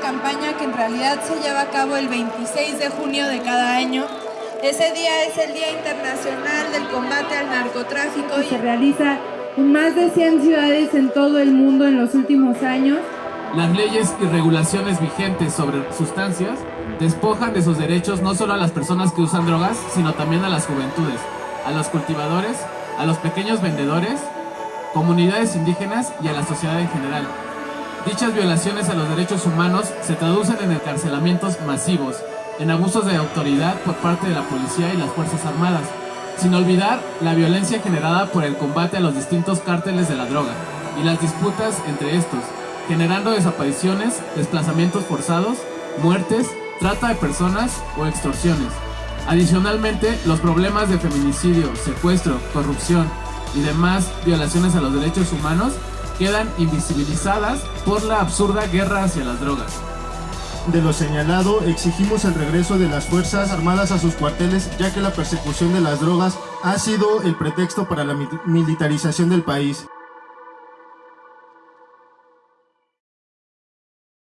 campaña que en realidad se lleva a cabo el 26 de junio de cada año. Ese día es el Día Internacional del Combate al Narcotráfico y se realiza en más de 100 ciudades en todo el mundo en los últimos años. Las leyes y regulaciones vigentes sobre sustancias despojan de sus derechos no solo a las personas que usan drogas, sino también a las juventudes, a los cultivadores, a los pequeños vendedores, comunidades indígenas y a la sociedad en general. Dichas violaciones a los derechos humanos se traducen en encarcelamientos masivos, en abusos de autoridad por parte de la policía y las Fuerzas Armadas, sin olvidar la violencia generada por el combate a los distintos cárteles de la droga y las disputas entre estos, generando desapariciones, desplazamientos forzados, muertes, trata de personas o extorsiones. Adicionalmente, los problemas de feminicidio, secuestro, corrupción y demás violaciones a los derechos humanos quedan invisibilizadas por la absurda guerra hacia las drogas. De lo señalado, exigimos el regreso de las Fuerzas Armadas a sus cuarteles, ya que la persecución de las drogas ha sido el pretexto para la militarización del país.